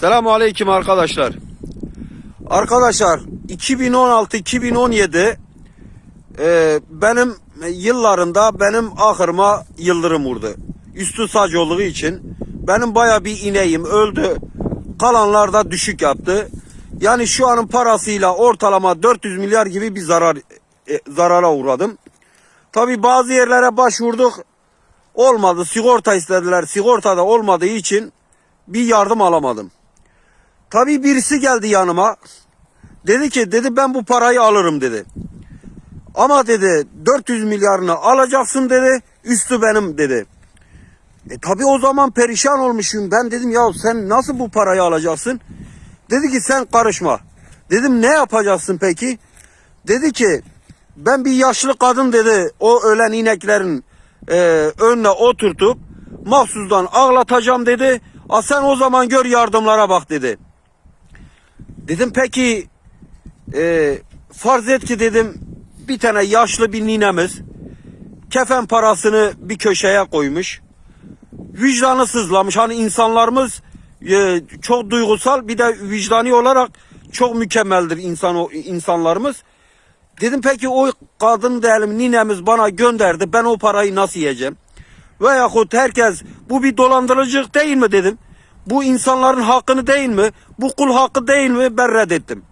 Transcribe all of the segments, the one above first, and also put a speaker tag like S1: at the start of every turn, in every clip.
S1: Selamun Aleyküm arkadaşlar. Arkadaşlar 2016-2017 e, benim yıllarında benim ahırıma yıldırım vurdu. Üstü saç olduğu için benim baya bir ineğim öldü. Kalanlar da düşük yaptı. Yani şu anın parasıyla ortalama 400 milyar gibi bir zarar e, zarara uğradım. Tabi bazı yerlere başvurduk. Olmadı. Sigorta istediler. Sigorta da olmadığı için bir yardım alamadım. Tabii birisi geldi yanıma. Dedi ki dedi ben bu parayı alırım dedi. Ama dedi 400 milyarını alacaksın dedi. Üstü benim dedi. E tabi o zaman perişan olmuşum. Ben dedim ya sen nasıl bu parayı alacaksın? Dedi ki sen karışma. Dedim ne yapacaksın peki? Dedi ki ben bir yaşlı kadın dedi o ölen ineklerin e, önüne oturtup mahsusdan ağlatacağım dedi. A sen o zaman gör yardımlara bak dedi. Dedim peki e, farz et ki dedim bir tane yaşlı bir ninemiz kefen parasını bir köşeye koymuş. Vicdanı sızlamış. Hani insanlarımız e, çok duygusal bir de vicdani olarak çok mükemmeldir insan insanlarımız. Dedim peki o kadın diyelim ninemiz bana gönderdi. Ben o parayı nasıl yiyeceğim? Veyahut herkes bu bir dolandırıcılık değil mi dedim. Bu insanların hakkını değil mi? Bu kul hakkı değil mi? Ben reddettim.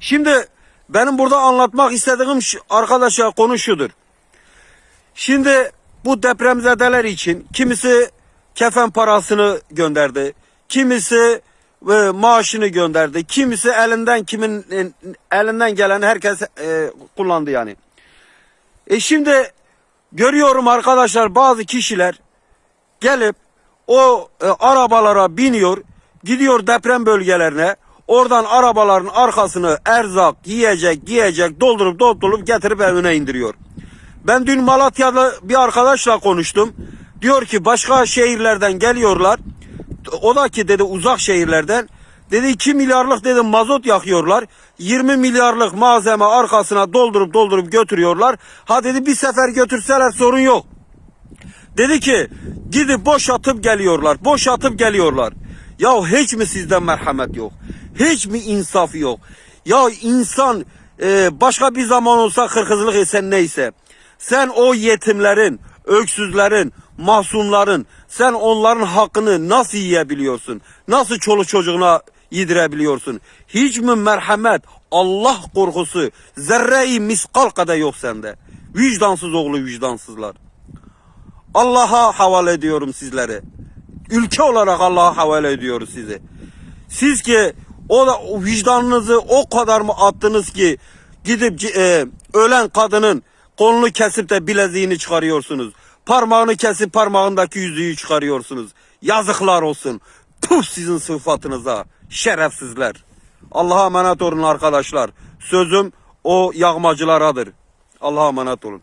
S1: Şimdi benim burada anlatmak istediğim arkadaşlar konu şudur. Şimdi bu depremzedeler için kimisi kefen parasını gönderdi. Kimisi e, maaşını gönderdi. Kimisi elinden kimin e, elinden gelen herkes e, kullandı yani. E şimdi görüyorum arkadaşlar bazı kişiler gelip o e, arabalara biniyor, gidiyor deprem bölgelerine. Oradan arabaların arkasını erzak, yiyecek, giyecek doldurup doldurup getirip evine indiriyor. Ben dün Malatya'da bir arkadaşla konuştum. Diyor ki başka şehirlerden geliyorlar. O da ki dedi uzak şehirlerden. Dedi 2 milyarlık dedi mazot yakıyorlar. 20 milyarlık malzeme arkasına doldurup doldurup götürüyorlar. Ha dedi bir sefer götürseler sorun yok. Dedi ki gidip boşatıp geliyorlar. Boşatıp geliyorlar. Ya hiç mi sizden merhamet yok? Hiç mi insaf yok? Ya insan e, başka bir zaman olsa kırkızlık etsen neyse. Sen o yetimlerin, öksüzlerin, mahzunların sen onların hakkını nasıl yiyebiliyorsun? Nasıl çoluk çocuğuna yedirebiliyorsun? Hiç mi merhamet, Allah korkusu, zerre-i miskal kadar yok sende? Vicdansız oğlu vicdansızlar. Allah'a havale ediyorum sizleri. Ülke olarak Allah'a havale ediyoruz sizi. Siz ki o da o vicdanınızı o kadar mı attınız ki gidip e, ölen kadının kolunu kesip de bileziğini çıkarıyorsunuz. Parmağını kesip parmağındaki yüzüğü çıkarıyorsunuz. Yazıklar olsun. Puh sizin sıfatınıza. Şerefsizler. Allah'a emanet olun arkadaşlar. Sözüm o yağmacılaradır. Allah'a emanet olun.